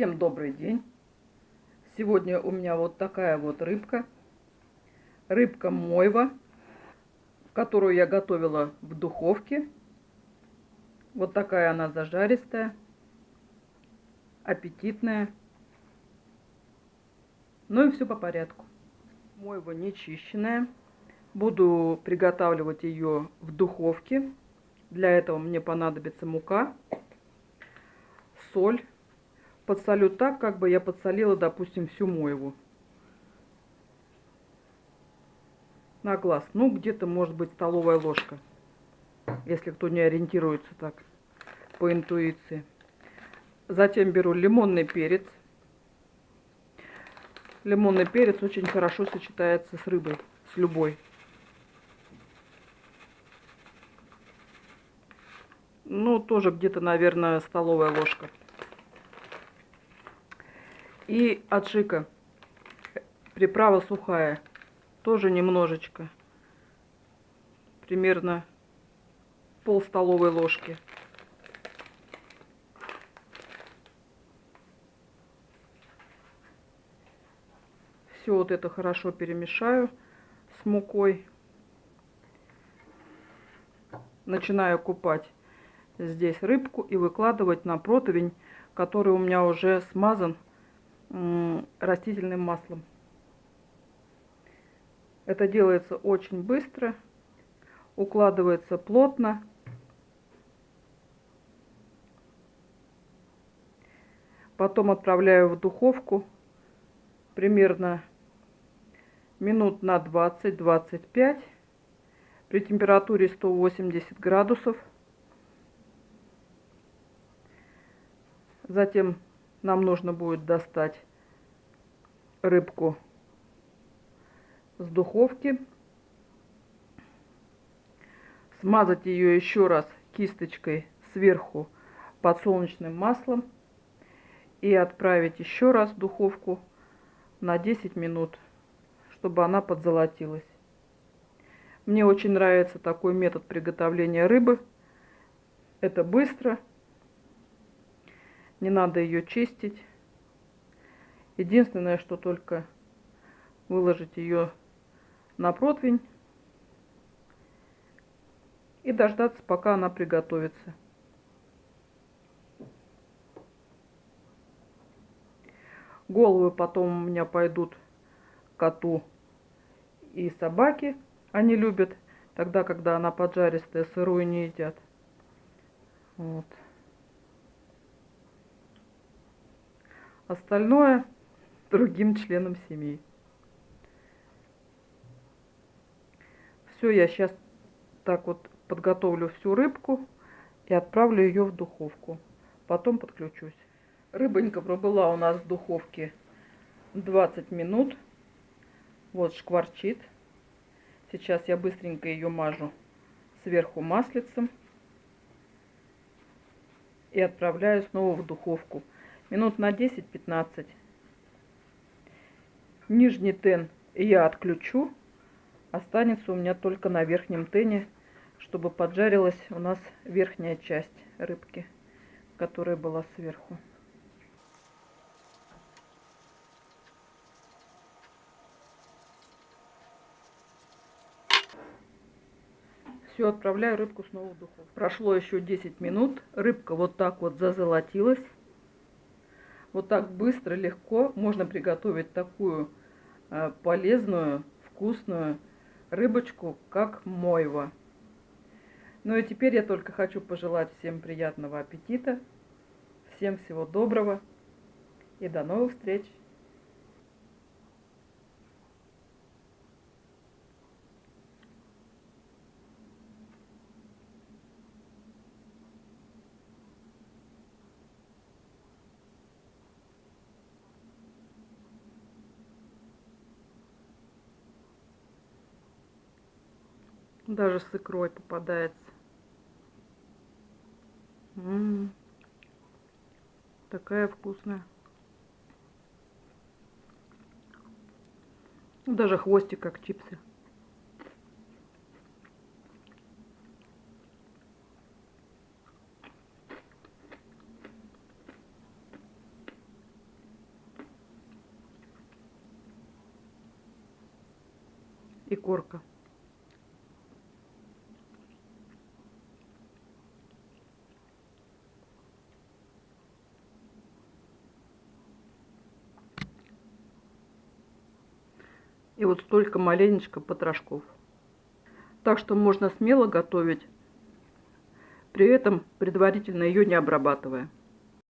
Всем добрый день! Сегодня у меня вот такая вот рыбка. Рыбка мойва, которую я готовила в духовке. Вот такая она зажаристая, аппетитная. Ну и все по порядку. Мойва не чищенная. Буду приготавливать ее в духовке. Для этого мне понадобится мука, соль. Подсолю так, как бы я подсолила, допустим, всю мойву. На глаз. Ну, где-то, может быть, столовая ложка. Если кто не ориентируется так по интуиции. Затем беру лимонный перец. Лимонный перец очень хорошо сочетается с рыбой, с любой. Ну, тоже где-то, наверное, столовая ложка. И аджика. Приправа сухая. Тоже немножечко. Примерно пол столовой ложки. Все вот это хорошо перемешаю с мукой. Начинаю купать здесь рыбку и выкладывать на противень, который у меня уже смазан растительным маслом. Это делается очень быстро, укладывается плотно. Потом отправляю в духовку примерно минут на 20-25 при температуре 180 градусов. Затем нам нужно будет достать рыбку с духовки. Смазать ее еще раз кисточкой сверху подсолнечным маслом. И отправить еще раз в духовку на 10 минут, чтобы она подзолотилась. Мне очень нравится такой метод приготовления рыбы. Это быстро не надо ее чистить. Единственное, что только выложить ее на противень и дождаться, пока она приготовится. Головы потом у меня пойдут коту и собаке. Они любят тогда, когда она поджаристая, сырую не едят. Вот. Остальное другим членам семьи. Все, я сейчас так вот подготовлю всю рыбку и отправлю ее в духовку. Потом подключусь. Рыбонька пробыла у нас в духовке 20 минут. Вот шкварчит. Сейчас я быстренько ее мажу сверху маслицем. И отправляю снова в духовку минут на 10-15. Нижний тен я отключу. Останется у меня только на верхнем тене, чтобы поджарилась у нас верхняя часть рыбки, которая была сверху. Все, отправляю рыбку снова в духовку. Прошло еще 10 минут. Рыбка вот так вот зазолотилась. Вот так быстро, легко можно приготовить такую э, полезную, вкусную рыбочку, как мойва. Ну и теперь я только хочу пожелать всем приятного аппетита, всем всего доброго и до новых встреч! Даже с икрой попадается. М -м -м. Такая вкусная. Ну, даже хвостик как чипсы. И корка. И вот столько маленечко потрошков. Так что можно смело готовить, при этом предварительно ее не обрабатывая.